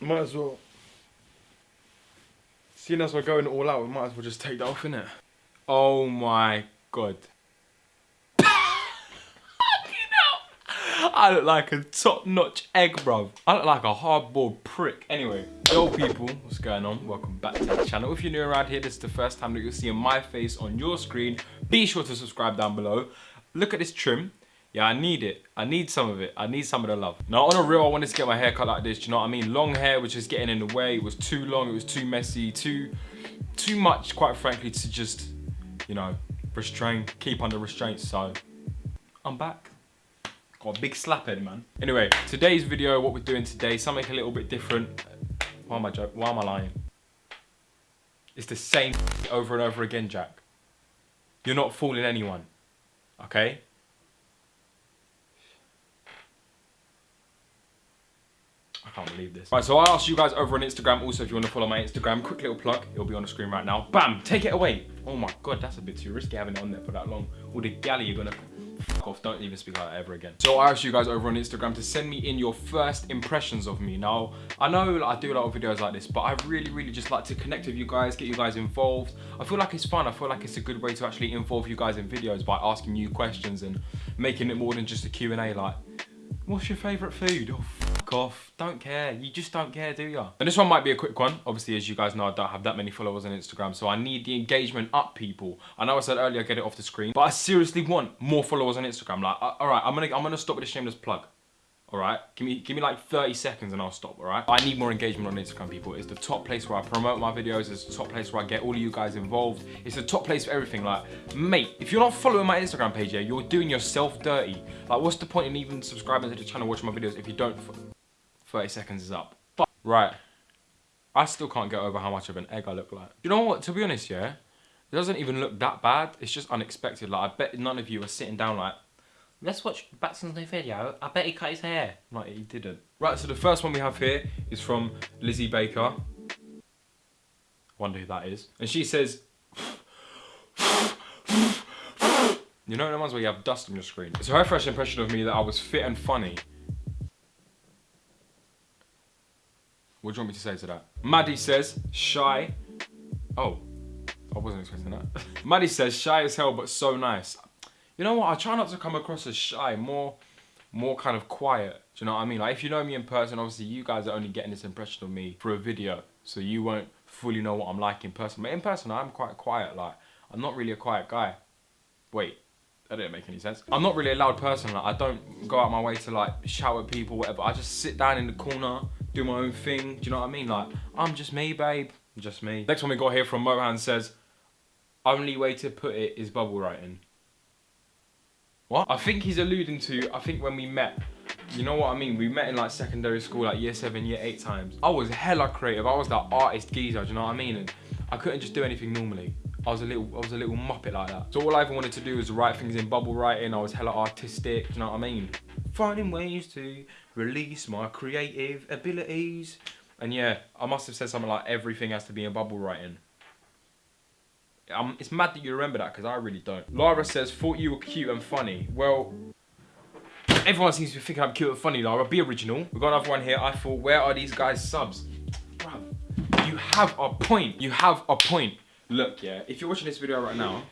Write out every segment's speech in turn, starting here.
Might as well. Seeing as we're going all out, we might as well just take that off, innit? Oh my god. I look like a top-notch egg, bruv. I look like a hardboiled prick. Anyway, yo people, what's going on? Welcome back to the channel. If you're new around here, this is the first time that you're seeing my face on your screen. Be sure to subscribe down below. Look at this trim. Yeah, I need it. I need some of it. I need some of the love. Now, on a real, I wanted to get my hair cut like this. Do you know what I mean? Long hair was just getting in the way. It was too long. It was too messy. Too, too much, quite frankly, to just, you know, restrain, keep under restraint. So, I'm back. Got a big slap head, man. Anyway, today's video, what we're doing today, something a little bit different. Why am I joking? Why am I lying? It's the same over and over again, Jack. You're not fooling anyone. Okay? I can't believe this. Right, so I asked you guys over on Instagram also if you want to follow my Instagram. Quick little plug, it'll be on the screen right now. Bam, take it away. Oh my God, that's a bit too risky having it on there for that long. All the galley you're gonna off. Don't even speak like that ever again. So I asked you guys over on Instagram to send me in your first impressions of me. Now, I know like, I do a lot of videos like this, but I really, really just like to connect with you guys, get you guys involved. I feel like it's fun. I feel like it's a good way to actually involve you guys in videos by asking you questions and making it more than just a Q&A like, what's your favorite food? Oh, off. Don't care. You just don't care, do you? And this one might be a quick one. Obviously, as you guys know, I don't have that many followers on Instagram, so I need the engagement up, people. I know I said earlier, get it off the screen, but I seriously want more followers on Instagram. Like, all right, I'm gonna, I'm gonna stop with a shameless plug all right? Give me, give me like 30 seconds and I'll stop, all right? I need more engagement on Instagram, people. It's the top place where I promote my videos. It's the top place where I get all of you guys involved. It's the top place for everything. Like, mate, if you're not following my Instagram page, yeah, you're doing yourself dirty. Like, what's the point in even subscribing to the channel, watching my videos if you don't, 30 seconds is up. But, right. I still can't get over how much of an egg I look like. You know what, to be honest, yeah? It doesn't even look that bad. It's just unexpected. Like, I bet none of you are sitting down like, let's watch Batson's new video. I bet he cut his hair. Right, he didn't. Right, so the first one we have here is from Lizzie Baker. Wonder who that is. And she says, you know the ones where you have dust on your screen? It's her first impression of me that I was fit and funny. What do you want me to say to that? Maddie says, shy. Oh, I wasn't expecting that. Maddie says, shy as hell, but so nice you know what? I try not to come across as shy, more, more kind of quiet. Do you know what I mean? Like if you know me in person, obviously you guys are only getting this impression of me for a video, so you won't fully know what I'm like in person. But in person, I'm quite quiet. Like I'm not really a quiet guy. Wait, that didn't make any sense. I'm not really a loud person. Like I don't go out my way to like shout at people, whatever. I just sit down in the corner, do my own thing. Do you know what I mean? Like I'm just me, babe. Just me. Next one we got here from Mohan says, only way to put it is bubble writing. What? I think he's alluding to, I think when we met, you know what I mean? We met in like secondary school, like year seven, year eight times. I was hella creative. I was that artist geezer, do you know what I mean? And I couldn't just do anything normally. I was a little, I was a little muppet like that. So all I ever wanted to do was write things in bubble writing. I was hella artistic, do you know what I mean? Finding ways to release my creative abilities. And yeah, I must have said something like everything has to be in bubble writing. Um, it's mad that you remember that because I really don't. Lara says, thought you were cute and funny. Well, everyone seems to be thinking I'm cute and funny, Lara. Be original. We've got another one here. I thought, where are these guys' subs? Bruv, you have a point. You have a point. Look, yeah, if you're watching this video right now,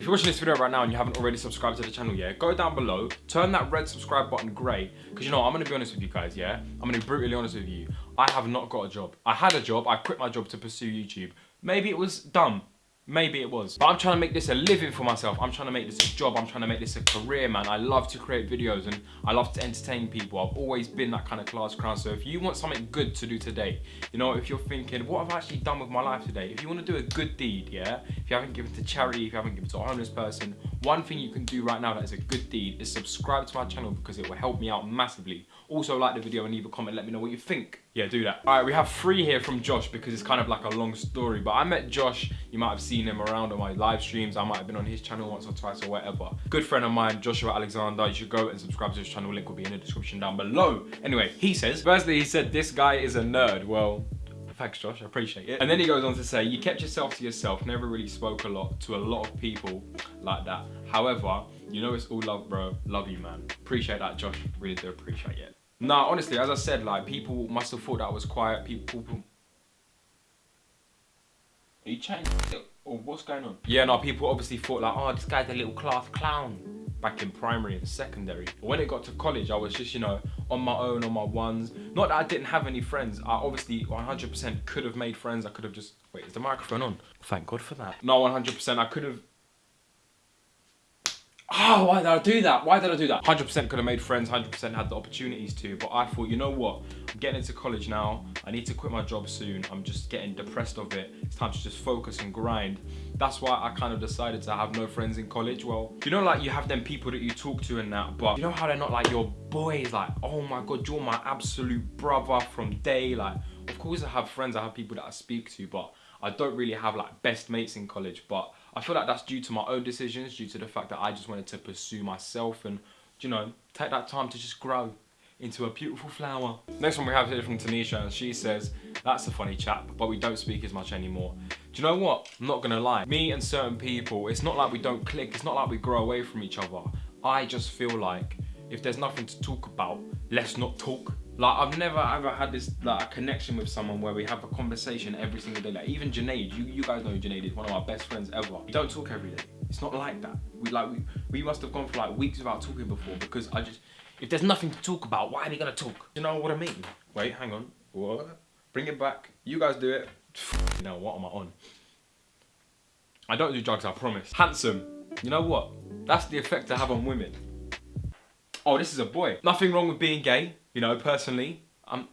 if you're watching this video right now and you haven't already subscribed to the channel yet, go down below, turn that red subscribe button grey. Because you know, I'm to be honest with you guys, yeah? I'm to be brutally honest with you. I have not got a job. I had a job, I quit my job to pursue YouTube. Maybe it was dumb. Maybe it was. But I'm trying to make this a living for myself. I'm trying to make this a job. I'm trying to make this a career, man. I love to create videos and I love to entertain people. I've always been that kind of class clown. So if you want something good to do today, you know, if you're thinking, what have I actually done with my life today? If you want to do a good deed, yeah? If you haven't given to charity, if you haven't given to a homeless person, one thing you can do right now that is a good deed is subscribe to my channel because it will help me out massively. Also like the video and leave a comment, let me know what you think. Yeah, do that. All right, we have three here from Josh because it's kind of like a long story, but I met Josh, you might have seen him around on my live streams, I might have been on his channel once or twice or whatever. Good friend of mine, Joshua Alexander, you should go and subscribe to his channel, link will be in the description down below. Anyway, he says, firstly he said this guy is a nerd. Well, Thanks, Josh. I appreciate it. And then he goes on to say, you kept yourself to yourself, never really spoke a lot to a lot of people like that. However, you know it's all love, bro. Love you, man. Appreciate that, Josh. Really do appreciate it. Nah, honestly, as I said, like, people must have thought that I was quiet. People... people... Are you chatting? Or what's going on? Yeah, no, people obviously thought like, oh, this guy's a little class clown back in primary and secondary. But when it got to college, I was just, you know, on my own, on my ones. Not that I didn't have any friends. I obviously 100% could have made friends. I could have just, wait, is the microphone on? Thank God for that. No, 100%, I could have oh, why did I do that? Why did I do that? 100% could have made friends, 100% had the opportunities to, but I thought, you know what? I'm getting into college now. I need to quit my job soon. I'm just getting depressed of it. It's time to just focus and grind. That's why I kind of decided to have no friends in college. Well, you know, like you have them people that you talk to and that, but you know how they're not like your boys, like, oh my God, you're my absolute brother from day. Like, of course I have friends, I have people that I speak to, but I don't really have like best mates in college, but I feel like that's due to my own decisions, due to the fact that I just wanted to pursue myself and, you know, take that time to just grow into a beautiful flower. Next one we have here from Tanisha and she says, that's a funny chap, but we don't speak as much anymore. Do you know what? I'm not gonna lie. Me and certain people, it's not like we don't click, it's not like we grow away from each other. I just feel like if there's nothing to talk about, let's not talk. Like I've never ever had this like a connection with someone where we have a conversation every single day. Like even Janaid, you, you guys know Janaid is one of our best friends ever. We don't talk every day. It's not like that. We like we, we must have gone for like weeks without talking before because I just if there's nothing to talk about, why are we gonna talk? You know what I mean? Wait, hang on. What? Bring it back. You guys do it. You know what am I on? I don't do drugs, I promise. Handsome. You know what? That's the effect I have on women. Oh, this is a boy. Nothing wrong with being gay. You know, personally, I'm,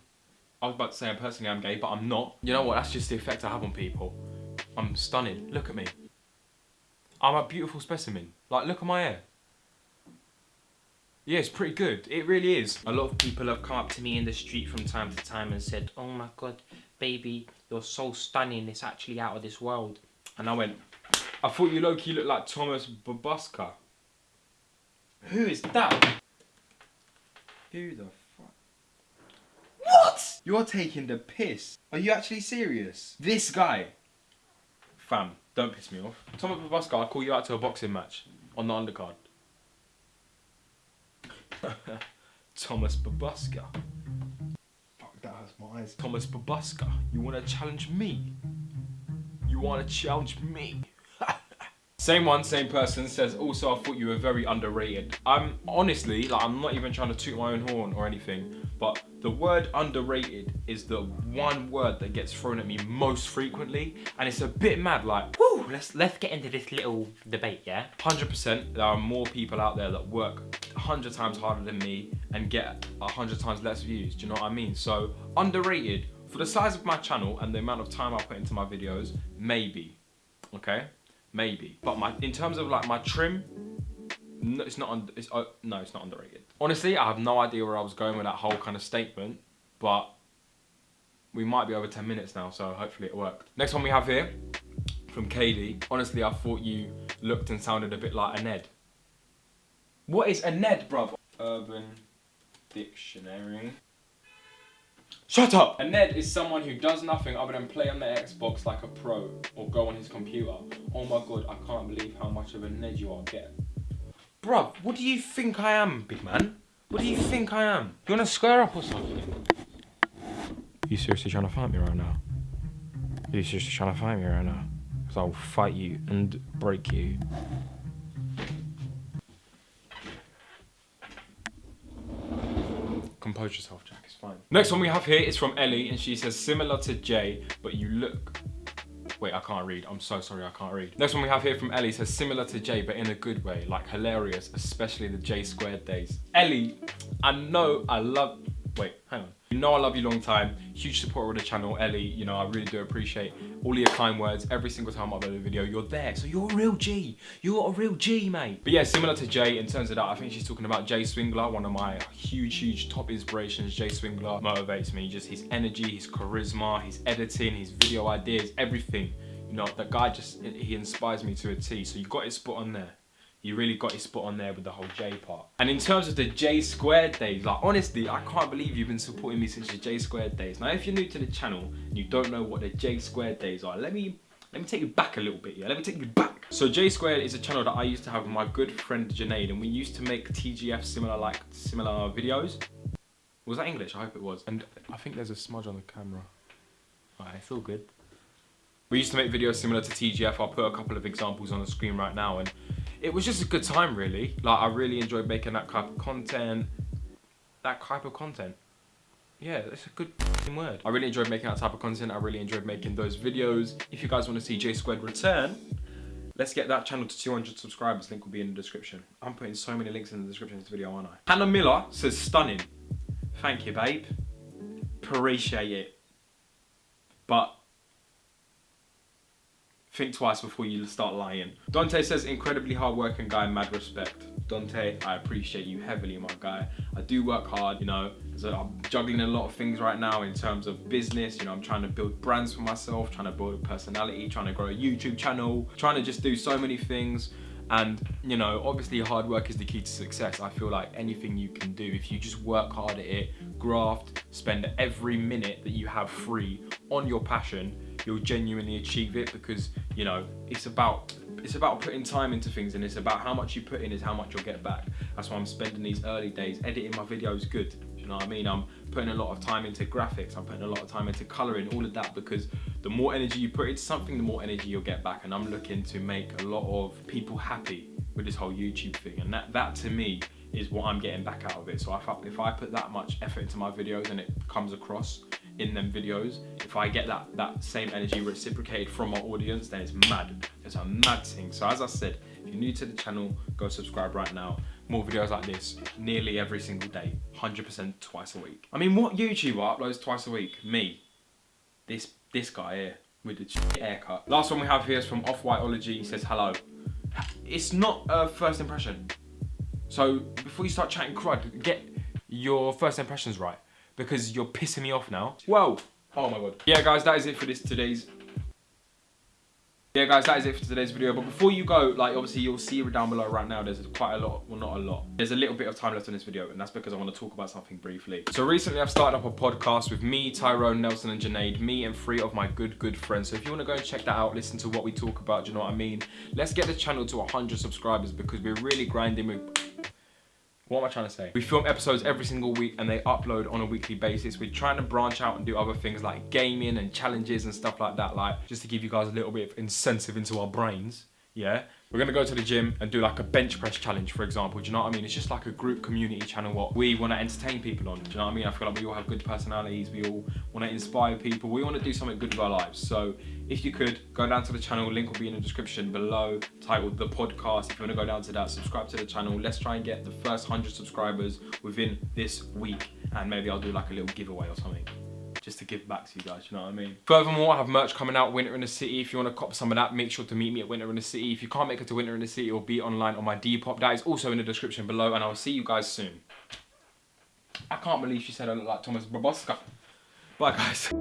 I was about to say I'm personally I'm gay, but I'm not. You know what, that's just the effect I have on people. I'm stunning, look at me. I'm a beautiful specimen. Like, look at my hair. Yeah, it's pretty good. It really is. A lot of people have come up to me in the street from time to time and said, oh my God, baby, you're so stunning. It's actually out of this world. And I went, I thought you low-key looked like Thomas Babuska. Who is that? Who the? You're taking the piss. Are you actually serious? This guy. Fam, don't piss me off. Thomas Babuska, I'll call you out to a boxing match on the undercard. Thomas Babuska. Fuck, that hurts my eyes. Thomas Babuska, you want to challenge me? You want to challenge me? Same one, same person says, also I thought you were very underrated. I'm honestly, like I'm not even trying to toot my own horn or anything, but the word underrated is the one word that gets thrown at me most frequently and it's a bit mad like, whoo, let's, let's get into this little debate, yeah? 100% there are more people out there that work 100 times harder than me and get 100 times less views, do you know what I mean? So underrated, for the size of my channel and the amount of time I put into my videos, maybe, okay? Maybe. But my in terms of like my trim, no, it's not. Un, it's uh, no, it's not underrated. Honestly, I have no idea where I was going with that whole kind of statement, but we might be over 10 minutes now, so hopefully it worked. Next one we have here from Kaylee. Honestly, I thought you looked and sounded a bit like a Ned. What is a Ned, bruv? Urban Dictionary. Shut up! A Ned is someone who does nothing other than play on their Xbox like a pro or go on his computer. Oh my god, I can't believe how much of a Ned you are getting. Bruv, what do you think I am, big man? What do you think I am? You wanna square up or something? Are you seriously trying to fight me right now? Are you seriously trying to fight me right now? Because I'll fight you and break you. Compose yourself, Jack, it's fine. Next one we have here is from Ellie, and she says, similar to Jay, but you look... Wait, I can't read. I'm so sorry, I can't read. Next one we have here from Ellie says, similar to Jay, but in a good way, like hilarious, especially the J squared days. Ellie, I know I love... Wait, hang on. You know I love you long time, huge supporter of the channel, Ellie, you know, I really do appreciate all your kind words every single time I upload a video, you're there, so you're a real G, you're a real G, mate. But yeah, similar to Jay, in terms of that, I think she's talking about Jay Swingler, one of my huge, huge top inspirations. Jay Swingler motivates me, just his energy, his charisma, his editing, his video ideas, everything. You know, that guy just, he inspires me to a T, so you got it spot on there. He really got your spot on there with the whole J part. And in terms of the J squared days, like honestly, I can't believe you've been supporting me since the J squared days. Now, if you're new to the channel and you don't know what the J squared days are, let me let me take you back a little bit, yeah? Let me take you back. So J Squared is a channel that I used to have with my good friend Janaid, and we used to make TGF similar like similar videos. Was that English? I hope it was. And I think there's a smudge on the camera. Alright, it's all good. We used to make videos similar to TGF. I'll put a couple of examples on the screen right now, and it was just a good time, really. Like I really enjoyed making that type of content. That type of content. Yeah, that's a good word. I really enjoyed making that type of content. I really enjoyed making those videos. If you guys want to see J Squared return, let's get that channel to 200 subscribers. Link will be in the description. I'm putting so many links in the description of this video, aren't I? Hannah Miller says stunning. Thank you, babe. Appreciate it. But think twice before you start lying. Dante says incredibly hardworking guy, mad respect. Dante, I appreciate you heavily, my guy. I do work hard, you know, so I'm juggling a lot of things right now in terms of business. You know, I'm trying to build brands for myself, trying to build a personality, trying to grow a YouTube channel, trying to just do so many things. And, you know, obviously hard work is the key to success. I feel like anything you can do, if you just work hard at it, graft, spend every minute that you have free on your passion, you'll genuinely achieve it because, you know, it's about it's about putting time into things and it's about how much you put in is how much you'll get back. That's why I'm spending these early days editing my videos good. You know what I mean? I'm putting a lot of time into graphics. I'm putting a lot of time into coloring, all of that because the more energy you put into something, the more energy you'll get back. And I'm looking to make a lot of people happy with this whole YouTube thing. And that, that to me is what I'm getting back out of it. So if I, if I put that much effort into my videos and it comes across in them videos, if I get that, that same energy reciprocated from my audience, then it's mad. It's a mad thing. So as I said, if you're new to the channel, go subscribe right now. More videos like this, nearly every single day, 100% twice a week. I mean, what YouTuber uploads twice a week? Me. This, this guy here with the haircut. Last one we have here is from Off-Whiteology. He says, hello. It's not a first impression. So before you start chatting crud, get your first impressions right because you're pissing me off now. Whoa. Oh my god. Yeah guys, that is it for this today's yeah guys that is it for today's video but before you go like obviously you'll see down below right now there's quite a lot well not a lot there's a little bit of time left in this video and that's because i want to talk about something briefly so recently i've started up a podcast with me tyrone nelson and Janaid, me and three of my good good friends so if you want to go and check that out listen to what we talk about do you know what i mean let's get the channel to 100 subscribers because we're really grinding with what am I trying to say? We film episodes every single week and they upload on a weekly basis. We're trying to branch out and do other things like gaming and challenges and stuff like that, like just to give you guys a little bit of incentive into our brains, yeah? We're gonna go to the gym and do like a bench press challenge, for example. Do you know what I mean? It's just like a group community channel what we wanna entertain people on. Do you know what I mean? I feel like we all have good personalities. We all wanna inspire people. We wanna do something good with our lives. So if you could, go down to the channel. Link will be in the description below, titled The Podcast. If you wanna go down to that, subscribe to the channel. Let's try and get the first 100 subscribers within this week. And maybe I'll do like a little giveaway or something just to give back to you guys, you know what I mean? Furthermore, I have merch coming out, Winter in the City. If you want to cop some of that, make sure to meet me at Winter in the City. If you can't make it to Winter in the City, it'll be online on my Depop. That is also in the description below, and I will see you guys soon. I can't believe she said I look like Thomas Baboska. Bye, guys.